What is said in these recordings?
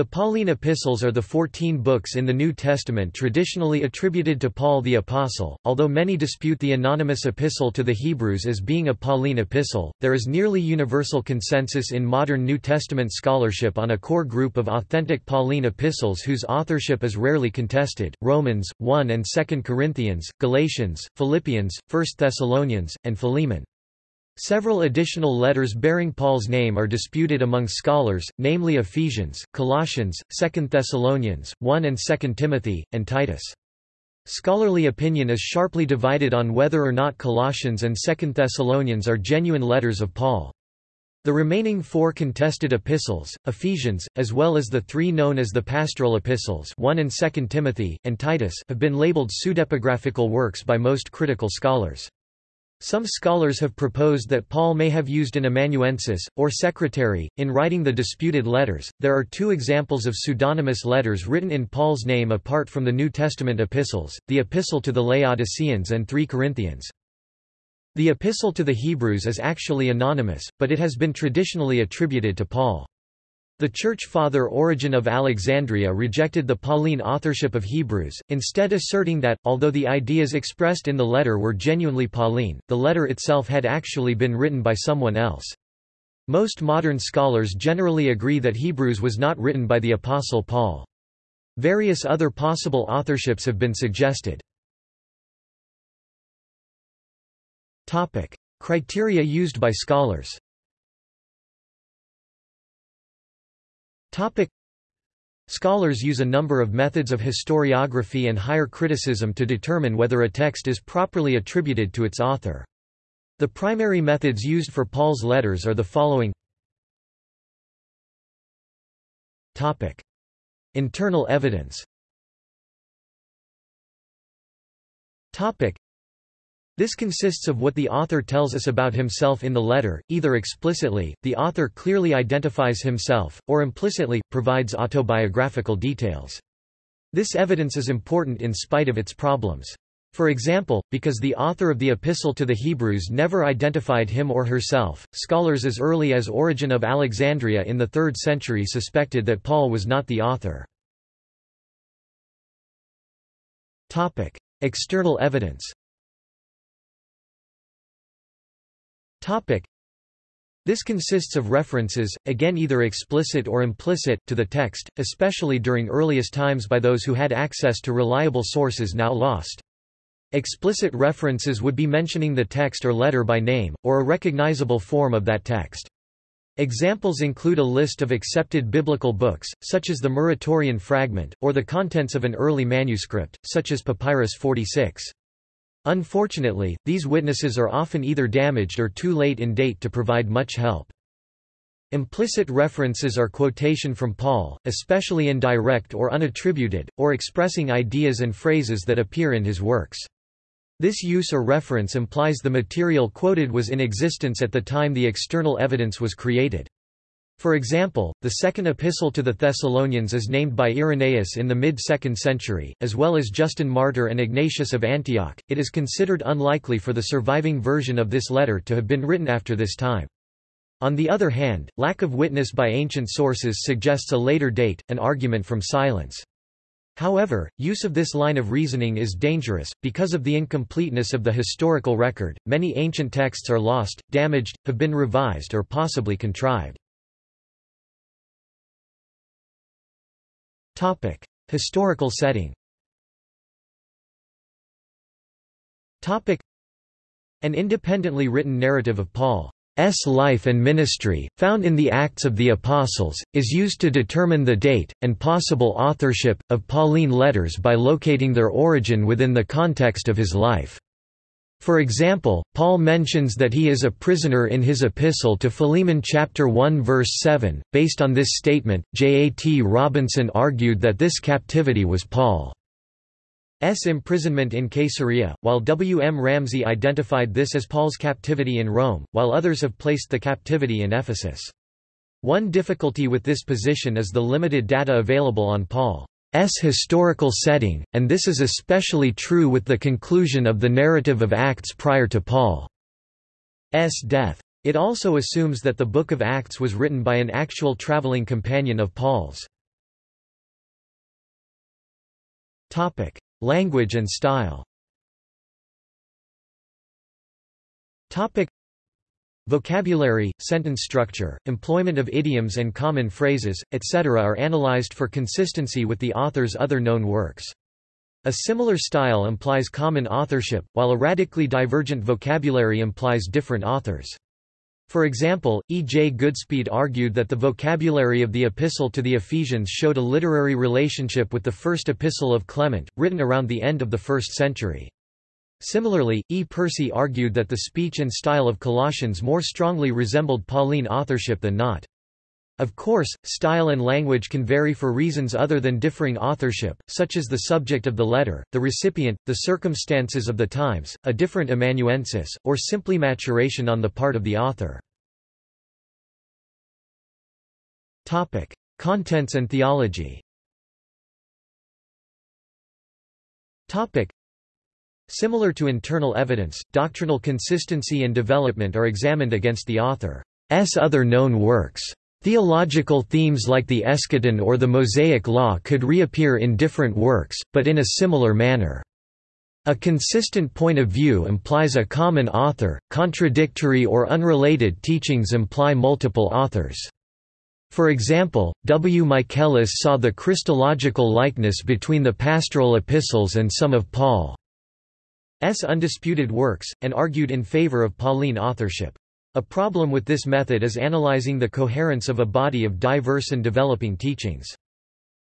The Pauline epistles are the fourteen books in the New Testament traditionally attributed to Paul the Apostle. Although many dispute the anonymous epistle to the Hebrews as being a Pauline epistle, there is nearly universal consensus in modern New Testament scholarship on a core group of authentic Pauline epistles whose authorship is rarely contested Romans, 1 and 2 Corinthians, Galatians, Philippians, 1 Thessalonians, and Philemon. Several additional letters bearing Paul's name are disputed among scholars, namely Ephesians, Colossians, 2 Thessalonians, 1 and 2 Timothy, and Titus. Scholarly opinion is sharply divided on whether or not Colossians and 2 Thessalonians are genuine letters of Paul. The remaining four contested epistles, Ephesians, as well as the three known as the pastoral epistles 1 and 2 Timothy, and Titus have been labeled pseudepigraphical works by most critical scholars. Some scholars have proposed that Paul may have used an amanuensis, or secretary, in writing the disputed letters. There are two examples of pseudonymous letters written in Paul's name apart from the New Testament epistles, the Epistle to the Laodiceans and 3 Corinthians. The Epistle to the Hebrews is actually anonymous, but it has been traditionally attributed to Paul. The Church Father Origen of Alexandria rejected the Pauline authorship of Hebrews, instead asserting that, although the ideas expressed in the letter were genuinely Pauline, the letter itself had actually been written by someone else. Most modern scholars generally agree that Hebrews was not written by the Apostle Paul. Various other possible authorships have been suggested. Criteria used by scholars Topic. Scholars use a number of methods of historiography and higher criticism to determine whether a text is properly attributed to its author. The primary methods used for Paul's letters are the following Topic. Internal evidence Topic. This consists of what the author tells us about himself in the letter, either explicitly, the author clearly identifies himself, or implicitly, provides autobiographical details. This evidence is important in spite of its problems. For example, because the author of the Epistle to the Hebrews never identified him or herself, scholars as early as Origen of Alexandria in the 3rd century suspected that Paul was not the author. External evidence Topic. This consists of references, again either explicit or implicit, to the text, especially during earliest times by those who had access to reliable sources now lost. Explicit references would be mentioning the text or letter by name, or a recognizable form of that text. Examples include a list of accepted biblical books, such as the Muratorian fragment, or the contents of an early manuscript, such as Papyrus 46. Unfortunately, these witnesses are often either damaged or too late in date to provide much help. Implicit references are quotation from Paul, especially indirect or unattributed, or expressing ideas and phrases that appear in his works. This use or reference implies the material quoted was in existence at the time the external evidence was created. For example, the second epistle to the Thessalonians is named by Irenaeus in the mid-2nd century, as well as Justin Martyr and Ignatius of Antioch. It is considered unlikely for the surviving version of this letter to have been written after this time. On the other hand, lack of witness by ancient sources suggests a later date, an argument from silence. However, use of this line of reasoning is dangerous, because of the incompleteness of the historical record, many ancient texts are lost, damaged, have been revised or possibly contrived. Topic: Historical setting. Topic: An independently written narrative of Paul's life and ministry, found in the Acts of the Apostles, is used to determine the date, and possible authorship, of Pauline letters by locating their origin within the context of his life. For example, Paul mentions that he is a prisoner in his epistle to Philemon chapter 1 verse 7. Based on this statement, J. A. T. Robinson argued that this captivity was Paul's imprisonment in Caesarea, while W. M. Ramsay identified this as Paul's captivity in Rome, while others have placed the captivity in Ephesus. One difficulty with this position is the limited data available on Paul. S historical setting, and this is especially true with the conclusion of the narrative of Acts prior to Paul's death. It also assumes that the Book of Acts was written by an actual traveling companion of Paul's. Topic: Language and style. Topic: Vocabulary, sentence structure, employment of idioms and common phrases, etc. are analyzed for consistency with the author's other known works. A similar style implies common authorship, while a radically divergent vocabulary implies different authors. For example, E. J. Goodspeed argued that the vocabulary of the Epistle to the Ephesians showed a literary relationship with the first Epistle of Clement, written around the end of the first century. Similarly, E. Percy argued that the speech and style of Colossians more strongly resembled Pauline authorship than not. Of course, style and language can vary for reasons other than differing authorship, such as the subject of the letter, the recipient, the circumstances of the times, a different amanuensis, or simply maturation on the part of the author. Topic: Contents and theology. Topic: Similar to internal evidence, doctrinal consistency and development are examined against the author's other known works. Theological themes like the eschaton or the Mosaic Law could reappear in different works, but in a similar manner. A consistent point of view implies a common author, contradictory or unrelated teachings imply multiple authors. For example, W. Michaelis saw the Christological likeness between the pastoral epistles and some of Paul's undisputed works, and argued in favor of Pauline authorship. A problem with this method is analyzing the coherence of a body of diverse and developing teachings.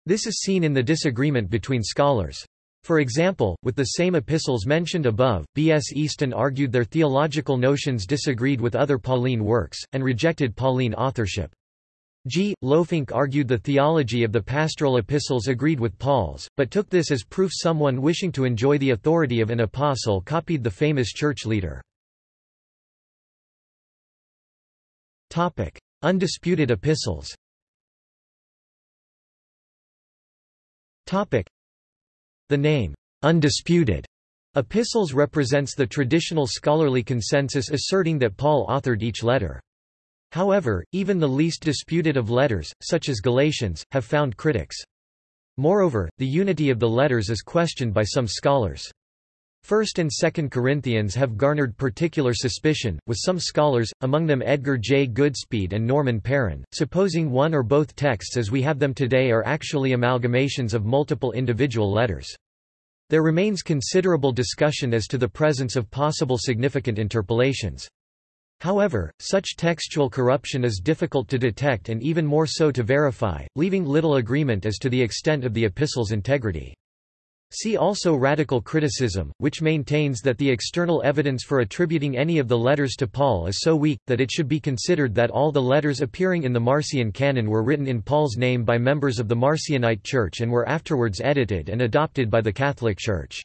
This is seen in the disagreement between scholars. For example, with the same epistles mentioned above, B. S. Easton argued their theological notions disagreed with other Pauline works, and rejected Pauline authorship. G. Lohfink argued the theology of the pastoral epistles agreed with Paul's, but took this as proof someone wishing to enjoy the authority of an apostle copied the famous church leader. Undisputed epistles. The name undisputed epistles represents the traditional scholarly consensus asserting that Paul authored each letter. However, even the least disputed of letters, such as Galatians, have found critics. Moreover, the unity of the letters is questioned by some scholars. 1st and 2nd Corinthians have garnered particular suspicion, with some scholars, among them Edgar J. Goodspeed and Norman Perrin, supposing one or both texts as we have them today are actually amalgamations of multiple individual letters. There remains considerable discussion as to the presence of possible significant interpolations. However, such textual corruption is difficult to detect and even more so to verify, leaving little agreement as to the extent of the epistle's integrity. See also radical criticism, which maintains that the external evidence for attributing any of the letters to Paul is so weak, that it should be considered that all the letters appearing in the Marcion canon were written in Paul's name by members of the Marcionite Church and were afterwards edited and adopted by the Catholic Church.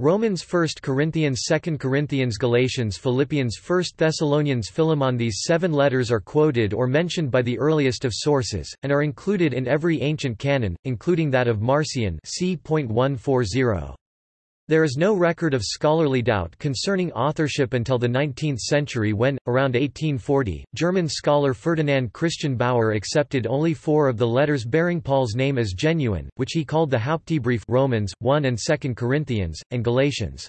Romans 1 Corinthians 2 Corinthians Galatians Philippians 1 Thessalonians Philemon These seven letters are quoted or mentioned by the earliest of sources, and are included in every ancient canon, including that of Marcion c.140. There is no record of scholarly doubt concerning authorship until the 19th century when, around 1840, German scholar Ferdinand Christian Baur accepted only four of the letters bearing Paul's name as genuine, which he called the Hauptbrief Romans, 1 and 2 Corinthians, and Galatians.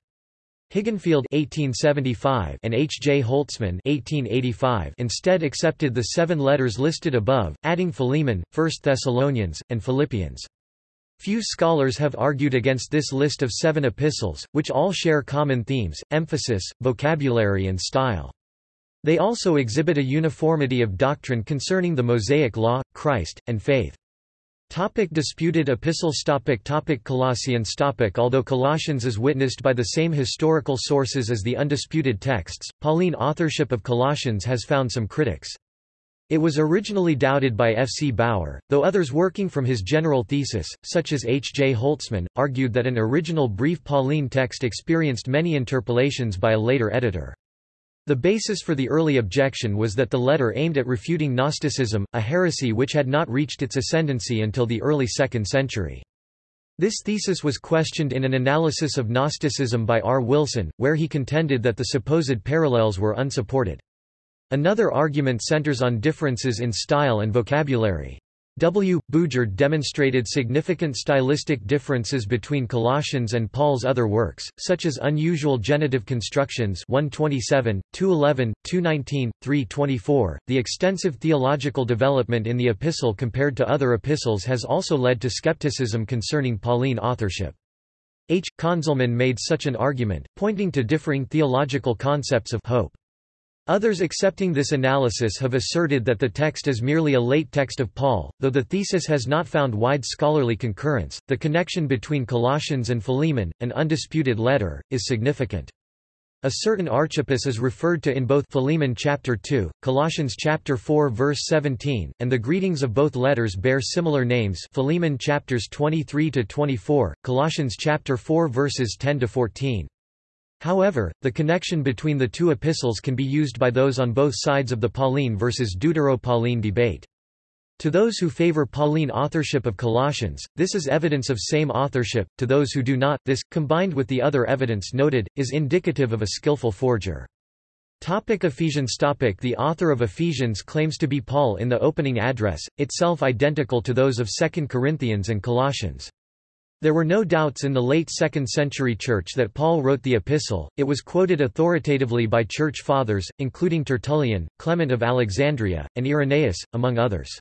Hilgenfeld 1875 and H. J. Holtzmann 1885 instead accepted the seven letters listed above, adding Philemon, 1 Thessalonians, and Philippians. Few scholars have argued against this list of seven epistles, which all share common themes, emphasis, vocabulary and style. They also exhibit a uniformity of doctrine concerning the Mosaic Law, Christ, and faith. Topic disputed epistles topic topic Colossians topic Although Colossians is witnessed by the same historical sources as the undisputed texts, Pauline authorship of Colossians has found some critics. It was originally doubted by F. C. Baur, though others working from his general thesis, such as H. J. Holtzmann, argued that an original brief Pauline text experienced many interpolations by a later editor. The basis for the early objection was that the letter aimed at refuting Gnosticism, a heresy which had not reached its ascendancy until the early 2nd century. This thesis was questioned in an analysis of Gnosticism by R. Wilson, where he contended that the supposed parallels were unsupported. Another argument centers on differences in style and vocabulary. W. Bujard demonstrated significant stylistic differences between Colossians and Paul's other works, such as unusual genitive constructions 127, 211, 219, 324. The extensive theological development in the epistle compared to other epistles has also led to skepticism concerning Pauline authorship. H. Conzelmann made such an argument, pointing to differing theological concepts of hope. Others accepting this analysis have asserted that the text is merely a late text of Paul, though the thesis has not found wide scholarly concurrence. The connection between Colossians and Philemon, an undisputed letter, is significant. A certain Archippus is referred to in both Philemon chapter 2, Colossians chapter 4 verse 17, and the greetings of both letters bear similar names Philemon chapters 23 to 24, Colossians chapter 4 verses 10 to 14. However, the connection between the two epistles can be used by those on both sides of the Pauline versus Deutero-Pauline debate. To those who favor Pauline authorship of Colossians, this is evidence of same authorship, to those who do not, this, combined with the other evidence noted, is indicative of a skillful forger. Topic Ephesians topic The author of Ephesians claims to be Paul in the opening address, itself identical to those of 2 Corinthians and Colossians. There were no doubts in the late 2nd century Church that Paul wrote the epistle, it was quoted authoritatively by Church Fathers, including Tertullian, Clement of Alexandria, and Irenaeus, among others.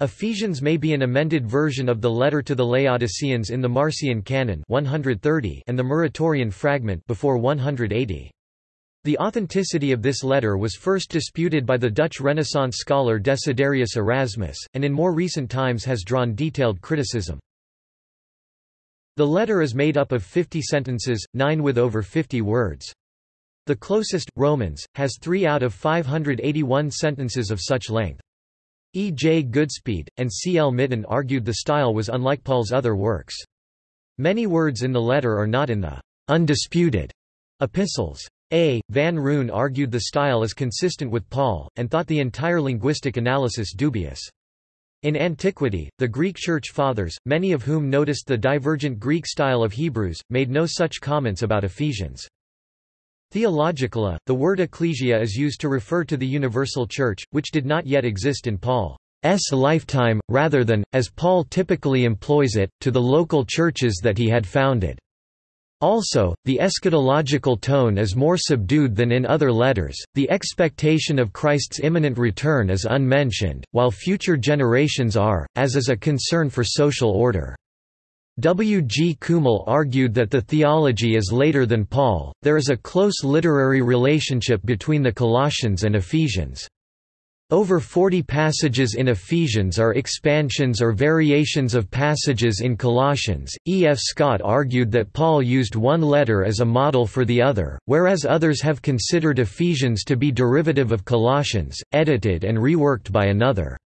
Ephesians may be an amended version of the letter to the Laodiceans in the Marcion Canon 130 and the Muratorian fragment before 180. The authenticity of this letter was first disputed by the Dutch Renaissance scholar Desiderius Erasmus, and in more recent times has drawn detailed criticism. The letter is made up of 50 sentences, nine with over 50 words. The closest, Romans, has three out of 581 sentences of such length. E. J. Goodspeed, and C. L. Mitton argued the style was unlike Paul's other works. Many words in the letter are not in the undisputed epistles. A. Van Roon argued the style is consistent with Paul, and thought the entire linguistic analysis dubious. In antiquity, the Greek Church Fathers, many of whom noticed the divergent Greek style of Hebrews, made no such comments about Ephesians. Theologically, the word ecclesia is used to refer to the universal church, which did not yet exist in Paul's lifetime, rather than, as Paul typically employs it, to the local churches that he had founded. Also, the eschatological tone is more subdued than in other letters, the expectation of Christ's imminent return is unmentioned, while future generations are, as is a concern for social order. W. G. Kümmel argued that the theology is later than Paul, there is a close literary relationship between the Colossians and Ephesians. Over 40 passages in Ephesians are expansions or variations of passages in Colossians. E. F. Scott argued that Paul used one letter as a model for the other, whereas others have considered Ephesians to be derivative of Colossians, edited and reworked by another.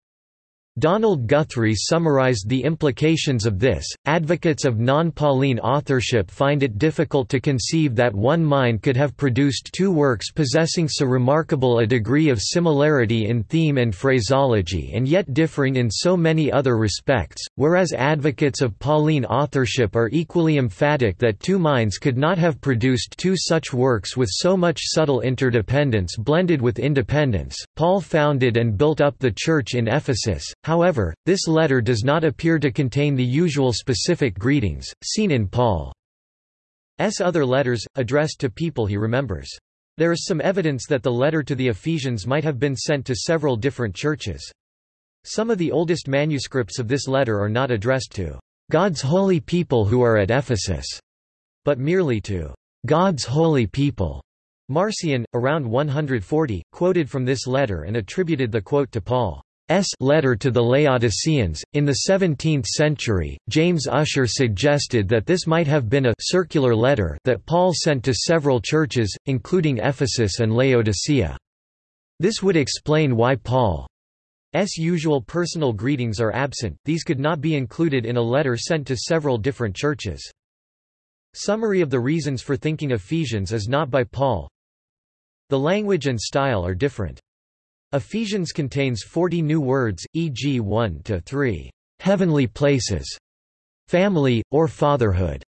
Donald Guthrie summarized the implications of this. Advocates of non Pauline authorship find it difficult to conceive that one mind could have produced two works possessing so remarkable a degree of similarity in theme and phraseology and yet differing in so many other respects, whereas advocates of Pauline authorship are equally emphatic that two minds could not have produced two such works with so much subtle interdependence blended with independence. Paul founded and built up the Church in Ephesus However, this letter does not appear to contain the usual specific greetings, seen in Paul's other letters, addressed to people he remembers. There is some evidence that the letter to the Ephesians might have been sent to several different churches. Some of the oldest manuscripts of this letter are not addressed to God's holy people who are at Ephesus, but merely to God's holy people. Marcion, around 140, quoted from this letter and attributed the quote to Paul. S letter to the Laodiceans. In the 17th century, James Ussher suggested that this might have been a circular letter that Paul sent to several churches, including Ephesus and Laodicea. This would explain why Paul's usual personal greetings are absent, these could not be included in a letter sent to several different churches. Summary of the reasons for thinking Ephesians is not by Paul. The language and style are different. Ephesians contains 40 new words, e.g. 1 to 3, heavenly places, family, or fatherhood.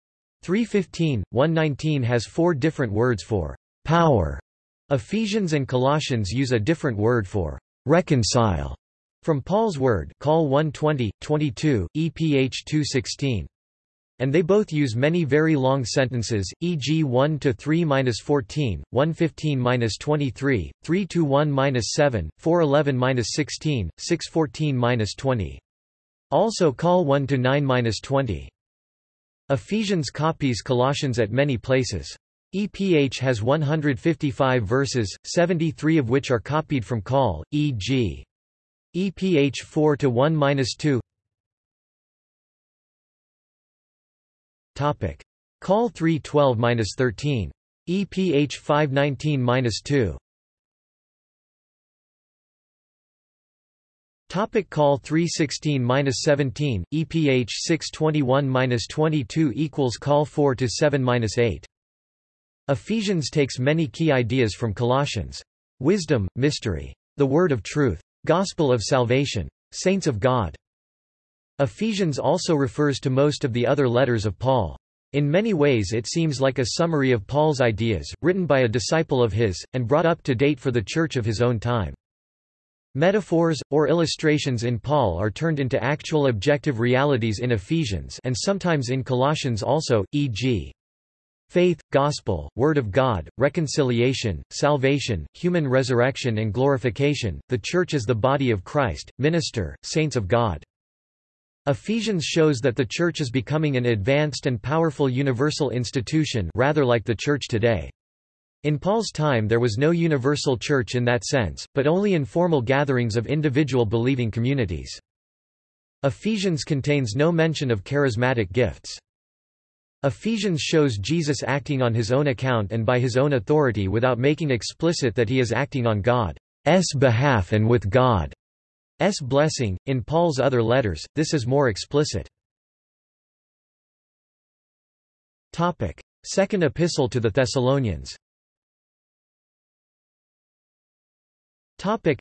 315, 119 has four different words for power. Ephesians and Colossians use a different word for reconcile. From Paul's Word Call 120, 22, EPH 216. And they both use many very long sentences, e.g. 1 to 3-14, 115-23, 3 to 1-7, 411-16, 614-20. Also call 1 to 9-20. Ephesians copies Colossians at many places. EPH has 155 verses, 73 of which are copied from Call, e.g. EPH 4 to 1-2 Topic. Call 312-13. EPH 519-2. Topic call 316-17 EPH 621-22 equals call 4 to 7-8 Ephesians takes many key ideas from Colossians. Wisdom mystery. The word of truth. Gospel of salvation. Saints of God Ephesians also refers to most of the other letters of Paul. In many ways it seems like a summary of Paul's ideas, written by a disciple of his, and brought up to date for the church of his own time. Metaphors, or illustrations in Paul are turned into actual objective realities in Ephesians and sometimes in Colossians also, e.g. Faith, gospel, word of God, reconciliation, salvation, human resurrection and glorification, the church as the body of Christ, minister, saints of God. Ephesians shows that the Church is becoming an advanced and powerful universal institution rather like the Church today. In Paul's time there was no universal church in that sense, but only informal gatherings of individual believing communities. Ephesians contains no mention of charismatic gifts. Ephesians shows Jesus acting on his own account and by his own authority without making explicit that he is acting on God's behalf and with God. S blessing. In Paul's other letters, this is more explicit. Topic: Second Epistle to the Thessalonians. Topic: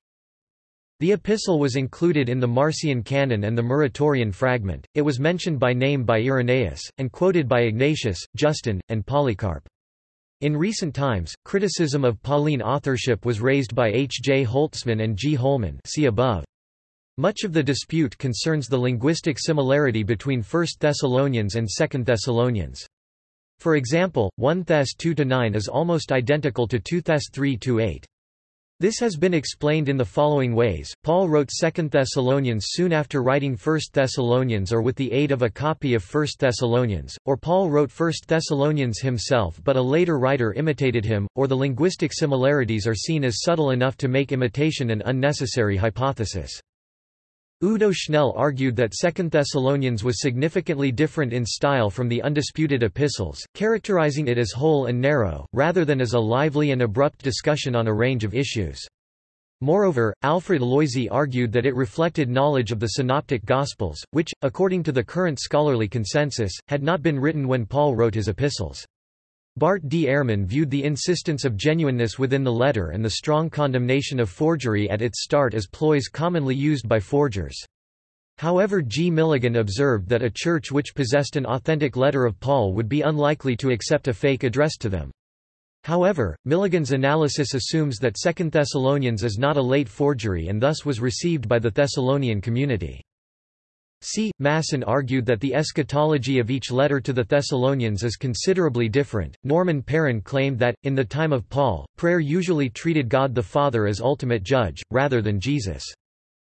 The epistle was included in the Marcion canon and the Muratorian fragment. It was mentioned by name by Irenaeus and quoted by Ignatius, Justin, and Polycarp. In recent times, criticism of Pauline authorship was raised by H. J. Holtzmann and G. Hollmann see above. Much of the dispute concerns the linguistic similarity between 1 Thessalonians and 2 Thessalonians. For example, 1 Thess 2-9 is almost identical to 2 Thess 3-8. This has been explained in the following ways. Paul wrote 2 Thessalonians soon after writing 1 Thessalonians or with the aid of a copy of 1 Thessalonians, or Paul wrote 1 Thessalonians himself but a later writer imitated him, or the linguistic similarities are seen as subtle enough to make imitation an unnecessary hypothesis. Udo Schnelle argued that Second Thessalonians was significantly different in style from the undisputed epistles, characterizing it as whole and narrow, rather than as a lively and abrupt discussion on a range of issues. Moreover, Alfred Loisy argued that it reflected knowledge of the Synoptic Gospels, which, according to the current scholarly consensus, had not been written when Paul wrote his epistles. Bart D. Ehrman viewed the insistence of genuineness within the letter and the strong condemnation of forgery at its start as ploys commonly used by forgers. However G. Milligan observed that a church which possessed an authentic letter of Paul would be unlikely to accept a fake addressed to them. However, Milligan's analysis assumes that Second Thessalonians is not a late forgery and thus was received by the Thessalonian community. C. Masson argued that the eschatology of each letter to the Thessalonians is considerably different. Norman Perrin claimed that, in the time of Paul, prayer usually treated God the Father as ultimate judge, rather than Jesus.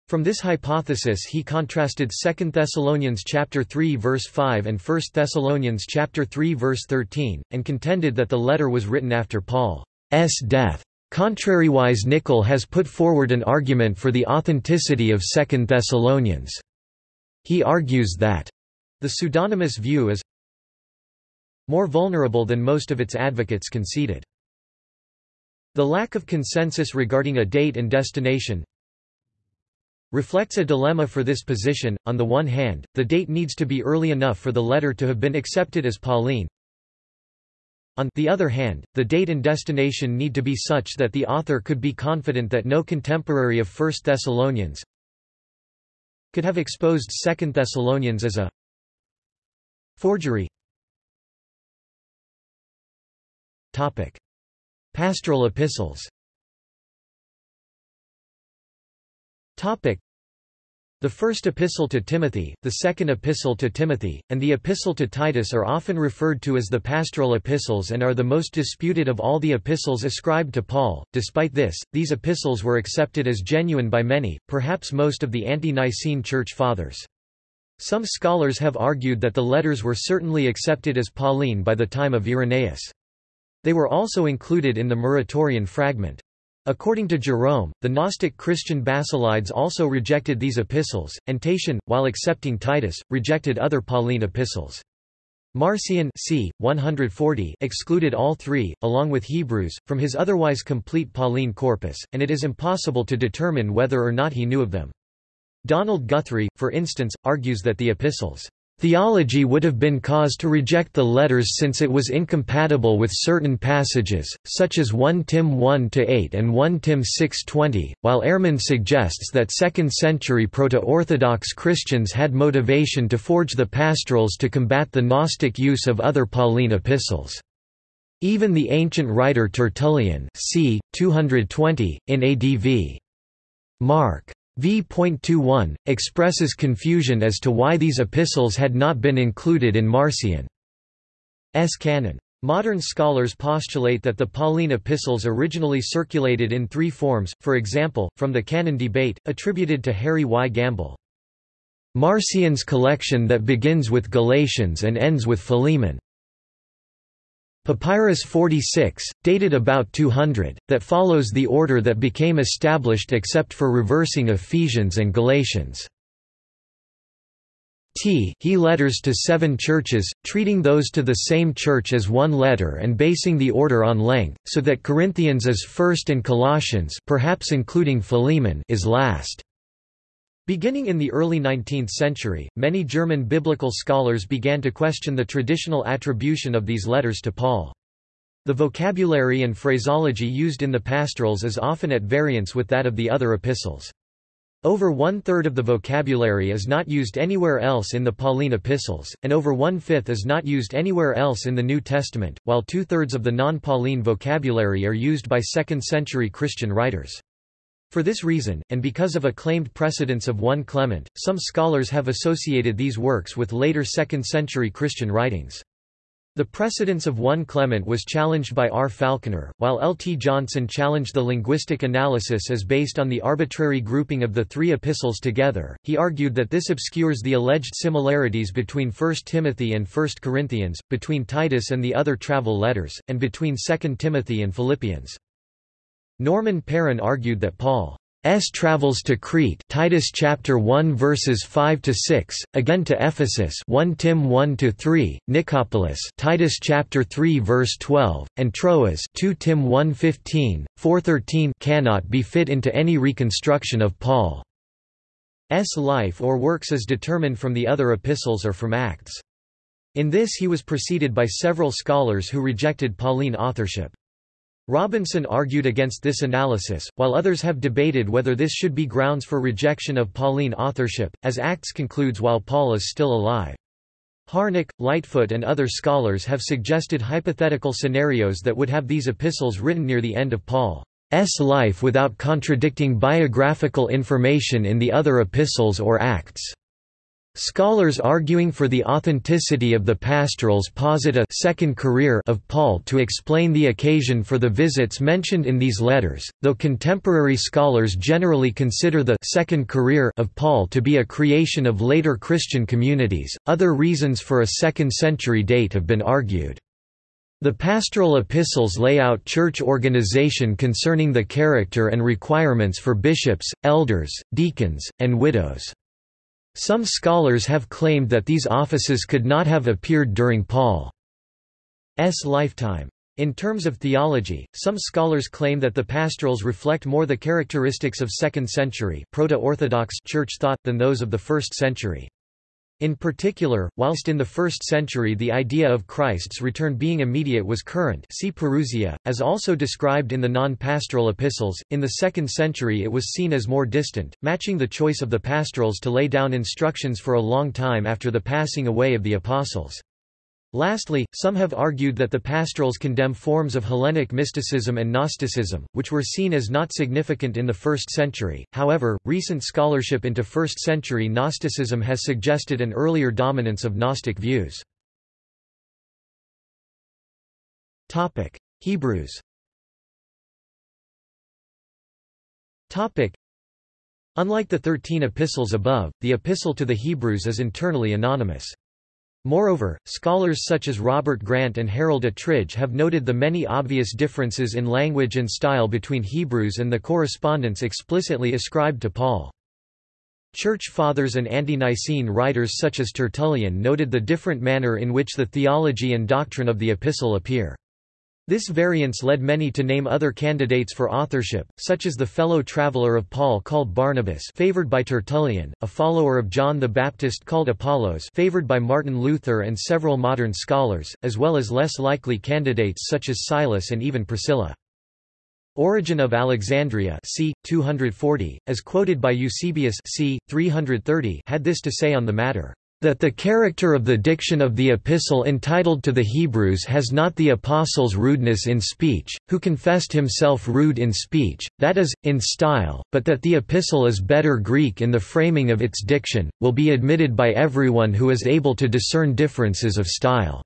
From this hypothesis he contrasted 2 Thessalonians chapter 3 verse 5 and 1 Thessalonians chapter 3 verse 13, and contended that the letter was written after Paul's death. Contrariwise Nicholl has put forward an argument for the authenticity of 2 Thessalonians. He argues that the pseudonymous view is more vulnerable than most of its advocates conceded. The lack of consensus regarding a date and destination reflects a dilemma for this position. On the one hand, the date needs to be early enough for the letter to have been accepted as Pauline. On the other hand, the date and destination need to be such that the author could be confident that no contemporary of 1 Thessalonians, could have exposed Second Thessalonians as a forgery. Topic: Pastoral epistles. Topic: The first epistle to Timothy, the second epistle to Timothy, and the epistle to Titus are often referred to as the pastoral epistles and are the most disputed of all the epistles ascribed to Paul. Despite this, these epistles were accepted as genuine by many, perhaps most of the ante-Nicene Church Fathers. Some scholars have argued that the letters were certainly accepted as Pauline by the time of Irenaeus. They were also included in the Muratorian fragment. According to Jerome, the Gnostic Christian Basilides also rejected these epistles, and Tatian, while accepting Titus, rejected other Pauline epistles. Marcion c. 140 excluded all three, along with Hebrews, from his otherwise complete Pauline corpus, and it is impossible to determine whether or not he knew of them. Donald Guthrie, for instance, argues that the epistles Theology would have been cause to reject the letters since it was incompatible with certain passages, such as 1 Tim 1-8 and 1 Tim 6-20, while Ehrman suggests that 2nd century Proto-Orthodox Christians had motivation to forge the pastorals to combat the Gnostic use of other Pauline epistles. Even the ancient writer Tertullian c. 220, in ADV. Mark v.21, expresses confusion as to why these epistles had not been included in Marcion's canon. Modern scholars postulate that the Pauline epistles originally circulated in three forms, for example, from the Canon Debate, attributed to Harry Y. Gamble. Marcion's collection that begins with Galatians and ends with Philemon. Papyrus 46, dated about 200, that follows the order that became established except for reversing Ephesians and Galatians. T he letters to seven churches, treating those to the same church as one letter and basing the order on length, so that Corinthians is first and Colossians perhaps including Philemon is last. Beginning in the early 19th century, many German biblical scholars began to question the traditional attribution of these letters to Paul. The vocabulary and phraseology used in the pastorals is often at variance with that of the other epistles. Over one-third of the vocabulary is not used anywhere else in the Pauline epistles, and over one-fifth is not used anywhere else in the New Testament, while two-thirds of the non-Pauline vocabulary are used by second-century Christian writers. For this reason, and because of a claimed precedence of 1 Clement, some scholars have associated these works with later 2nd century Christian writings. The precedence of 1 Clement was challenged by R. Falconer, while L. T. Johnson challenged the linguistic analysis as based on the arbitrary grouping of the three epistles together. He argued that this obscures the alleged similarities between 1 Timothy and 1 Corinthians, between Titus and the other travel letters, and between 2 Timothy and Philippians. Norman Perrin argued that Paul's travels to Crete Titus chapter 1 verses 5 to 6 again to Ephesus 1 Tim 1 to 3 Nicopolis Titus chapter 3 verse 12 and Troas 2 Tim 1:15 4:13 cannot be fit into any reconstruction of Paul's life or works as determined from the other epistles or from Acts. In this he was preceded by several scholars who rejected Pauline authorship Robinson argued against this analysis, while others have debated whether this should be grounds for rejection of Pauline authorship, as Acts concludes while Paul is still alive. Harnack, Lightfoot and other scholars have suggested hypothetical scenarios that would have these epistles written near the end of Paul's life without contradicting biographical information in the other epistles or Acts. Scholars arguing for the authenticity of the pastorals posit a second career of Paul to explain the occasion for the visits mentioned in these letters, though contemporary scholars generally consider the second career of Paul to be a creation of later Christian communities. Other reasons for a second century date have been argued. The pastoral epistles lay out church organization concerning the character and requirements for bishops, elders, deacons, and widows. Some scholars have claimed that these offices could not have appeared during Paul's lifetime. In terms of theology, some scholars claim that the pastorals reflect more the characteristics of 2nd century Proto-Orthodox church thought than those of the 1st century. In particular, whilst in the 1st century the idea of Christ's return being immediate was current see Parousia, as also described in the non-pastoral epistles, in the 2nd century it was seen as more distant, matching the choice of the pastorals to lay down instructions for a long time after the passing away of the apostles. Lastly, some have argued that the pastorals condemn forms of Hellenic mysticism and Gnosticism, which were seen as not significant in the 1st century. However, recent scholarship into 1st century Gnosticism has suggested an earlier dominance of Gnostic views. Topic: Hebrews. Topic: Unlike the 13 epistles above, the epistle to the Hebrews is internally anonymous. Moreover, scholars such as Robert Grant and Harold Attridge have noted the many obvious differences in language and style between Hebrews and the correspondence explicitly ascribed to Paul. Church Fathers and ante-Nicene writers such as Tertullian noted the different manner in which the theology and doctrine of the epistle appear. This variance led many to name other candidates for authorship, such as the fellow traveler of Paul called Barnabas favored by Tertullian, a follower of John the Baptist called Apollos favored by Martin Luther and several modern scholars, as well as less likely candidates such as Silas and even Priscilla. Origen of Alexandria c. 240, as quoted by Eusebius c. 330 had this to say on the matter that the character of the diction of the epistle entitled to the Hebrews has not the apostle's rudeness in speech, who confessed himself rude in speech, that is, in style, but that the epistle is better Greek in the framing of its diction, will be admitted by everyone who is able to discern differences of style.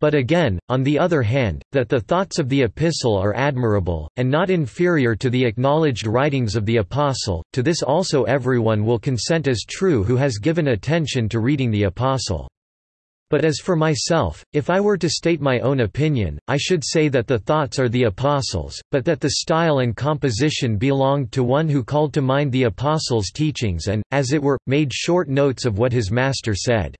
But again, on the other hand, that the thoughts of the epistle are admirable, and not inferior to the acknowledged writings of the apostle, to this also everyone will consent as true who has given attention to reading the apostle. But as for myself, if I were to state my own opinion, I should say that the thoughts are the apostles', but that the style and composition belonged to one who called to mind the apostles' teachings and, as it were, made short notes of what his master said.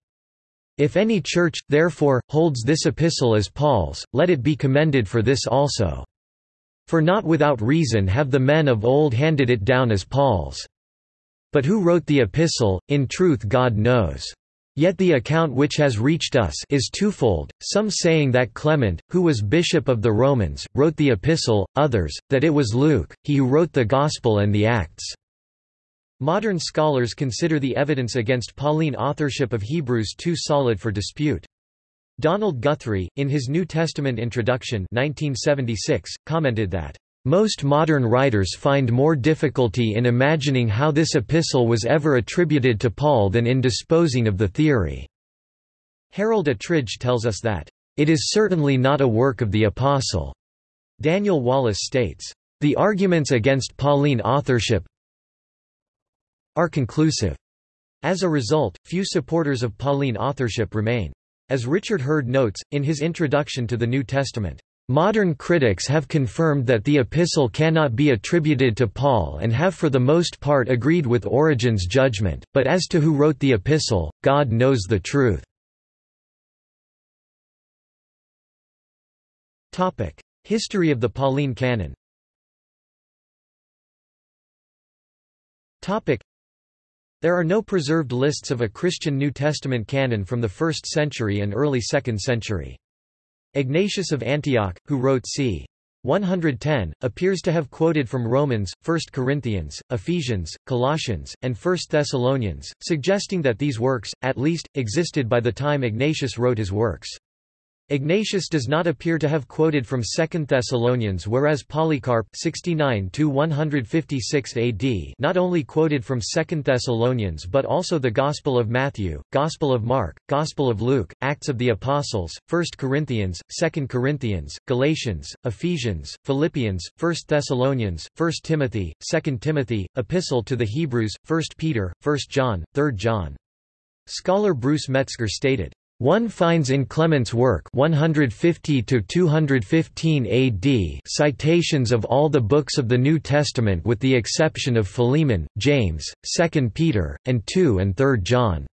If any church, therefore, holds this epistle as Paul's, let it be commended for this also. For not without reason have the men of old handed it down as Paul's. But who wrote the epistle, in truth God knows. Yet the account which has reached us is twofold, some saying that Clement, who was bishop of the Romans, wrote the epistle, others, that it was Luke, he who wrote the Gospel and the Acts. Modern scholars consider the evidence against Pauline authorship of Hebrews too solid for dispute. Donald Guthrie, in his New Testament introduction 1976, commented that, "...most modern writers find more difficulty in imagining how this epistle was ever attributed to Paul than in disposing of the theory." Harold Attridge tells us that, "...it is certainly not a work of the apostle." Daniel Wallace states, "...the arguments against Pauline authorship, are conclusive. As a result, few supporters of Pauline authorship remain. As Richard Heard notes, in his introduction to the New Testament, Modern critics have confirmed that the epistle cannot be attributed to Paul and have for the most part agreed with Origen's judgment, but as to who wrote the epistle, God knows the truth. History of the Pauline canon there are no preserved lists of a Christian New Testament canon from the 1st century and early 2nd century. Ignatius of Antioch, who wrote c. 110, appears to have quoted from Romans, 1 Corinthians, Ephesians, Colossians, and 1 Thessalonians, suggesting that these works, at least, existed by the time Ignatius wrote his works. Ignatius does not appear to have quoted from 2 Thessalonians whereas Polycarp 69 AD not only quoted from 2 Thessalonians but also the Gospel of Matthew, Gospel of Mark, Gospel of Luke, Acts of the Apostles, 1 Corinthians, 2 Corinthians, Galatians, Ephesians, Philippians, 1 Thessalonians, 1 Timothy, 2 Timothy, Epistle to the Hebrews, 1 Peter, 1 John, 3 John. Scholar Bruce Metzger stated, one finds in Clement's work 150 to 215 AD citations of all the books of the New Testament with the exception of Philemon, James, 2 Peter, and 2 and 3 John.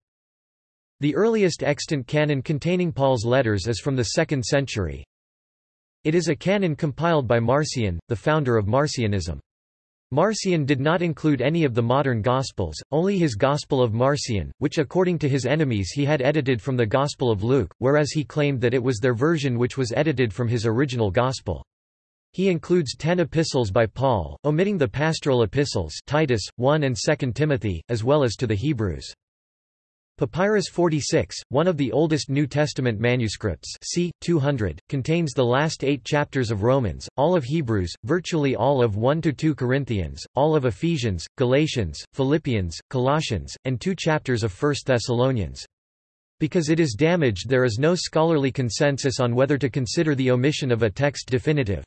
The earliest extant canon containing Paul's letters is from the 2nd century. It is a canon compiled by Marcion, the founder of Marcionism. Marcion did not include any of the modern Gospels, only his Gospel of Marcion, which according to his enemies he had edited from the Gospel of Luke, whereas he claimed that it was their version which was edited from his original Gospel. He includes ten epistles by Paul, omitting the pastoral epistles Titus, 1 and 2 Timothy, as well as to the Hebrews. Papyrus 46, one of the oldest New Testament manuscripts c. 200, contains the last eight chapters of Romans, all of Hebrews, virtually all of 1–2 Corinthians, all of Ephesians, Galatians, Philippians, Colossians, and two chapters of 1 Thessalonians. Because it is damaged there is no scholarly consensus on whether to consider the omission of a text definitive.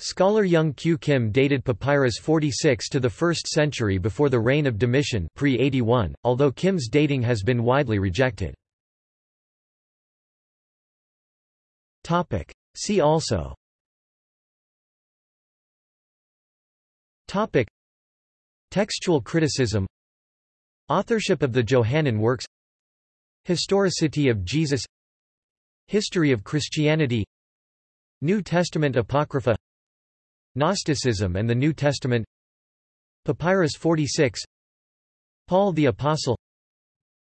Scholar Young Q. Kim dated Papyrus 46 to the 1st century before the reign of Domitian pre 81, although Kim's dating has been widely rejected. See also. Topic. Textual criticism. Authorship of the Johannine works. Historicity of Jesus. History of Christianity. New Testament Apocrypha Gnosticism and the New Testament Papyrus 46 Paul the Apostle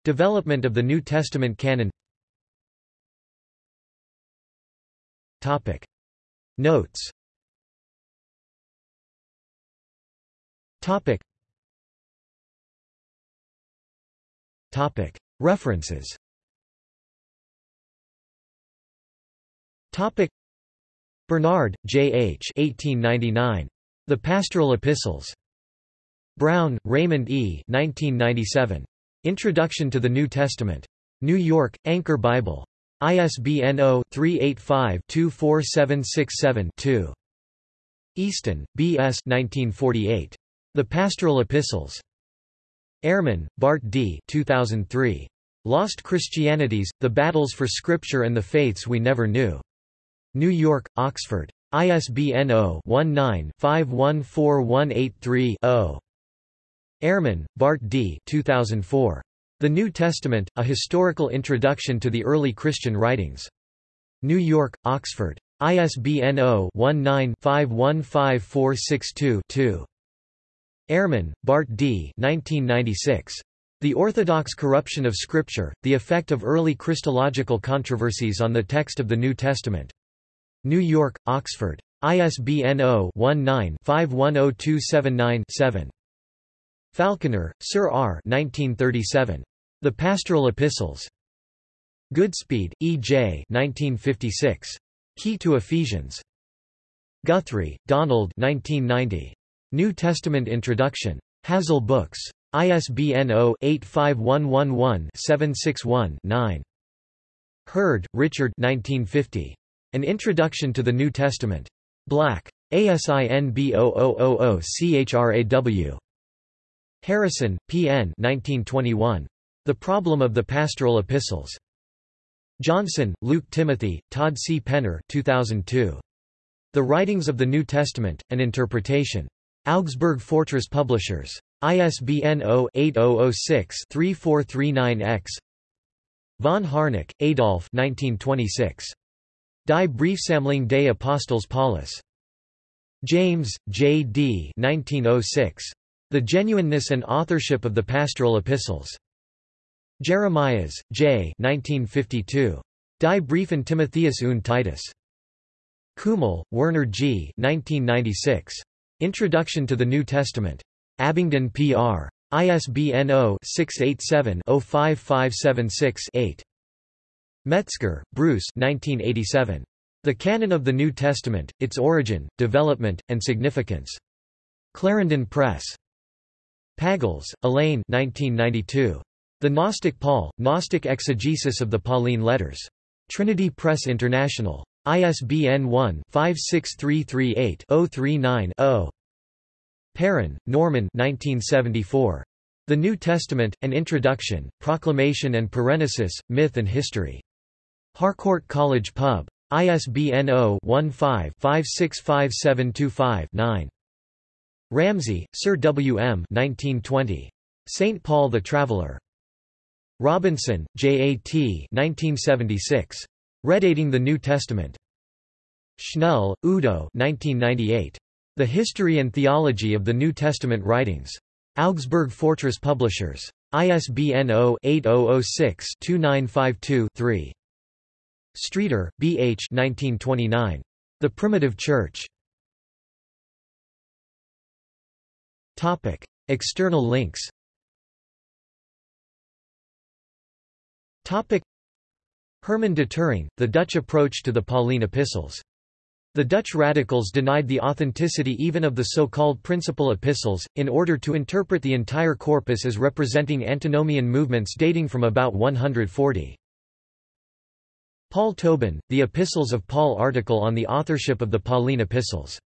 Development of the New Testament canon Topic. Notes Topic. Topic. References Topic. Bernard, J. H. 1899. The Pastoral Epistles. Brown, Raymond E. 1997. Introduction to the New Testament. New York, Anchor Bible. ISBN 0-385-24767-2. Easton, B. S. 1948. The Pastoral Epistles. Ehrman, Bart D. 2003. Lost Christianities, The Battles for Scripture and the Faiths We Never Knew. New York, Oxford. ISBN 0-19-514183-0. Ehrman, Bart D. 2004. The New Testament, A Historical Introduction to the Early Christian Writings. New York, Oxford. ISBN 0-19-515462-2. Ehrman, Bart D. 1996. The Orthodox Corruption of Scripture, The Effect of Early Christological Controversies on the Text of the New Testament. New York, Oxford. ISBN 0-19-510279-7. Falconer, Sir R. 1937. The Pastoral Epistles. Goodspeed, E. J. 1956. Key to Ephesians. Guthrie, Donald 1990. New Testament Introduction. Hazel Books. ISBN 0-85111-761-9. Heard, Richard 1950. An Introduction to the New Testament. Black. ASIN B0000CHRAW. Harrison, P. N. 1921. The Problem of the Pastoral Epistles. Johnson, Luke Timothy, Todd C. Penner 2002. The Writings of the New Testament, An Interpretation. Augsburg Fortress Publishers. ISBN 0-8006-3439-X Von Harnack, Adolf 1926. Die Briefsammlung des Apostels Paulus. James, J. D. 1906. The Genuineness and Authorship of the Pastoral Epistles. Jeremias, J. 1952. Die Briefe an Timotheus und Titus. Kümmel, Werner G. 1996. Introduction to the New Testament. Abingdon P.R. ISBN 0-687-05576-8. Metzger, Bruce 1987. The Canon of the New Testament, Its Origin, Development, and Significance. Clarendon Press. Pagels, Elaine 1992. The Gnostic Paul, Gnostic Exegesis of the Pauline Letters. Trinity Press International. ISBN 1-56338-039-0. Perrin, Norman 1974. The New Testament, An Introduction, Proclamation and Parenesis, Myth and History. Harcourt College Pub. ISBN 0-15-565725-9. Ramsay, Sir W. M. 1920. St. Paul the Traveller. Robinson, J. A. T. 1976. Redating the New Testament. Schnelle, Udo 1998. The History and Theology of the New Testament Writings. Augsburg Fortress Publishers. ISBN 0-8006-2952-3. Streeter, B. H. 1929. The Primitive Church. Topic. External links Hermann Detering, the Dutch approach to the Pauline epistles. The Dutch radicals denied the authenticity even of the so-called principal epistles, in order to interpret the entire corpus as representing antinomian movements dating from about 140. Paul Tobin, The Epistles of Paul article on the authorship of the Pauline epistles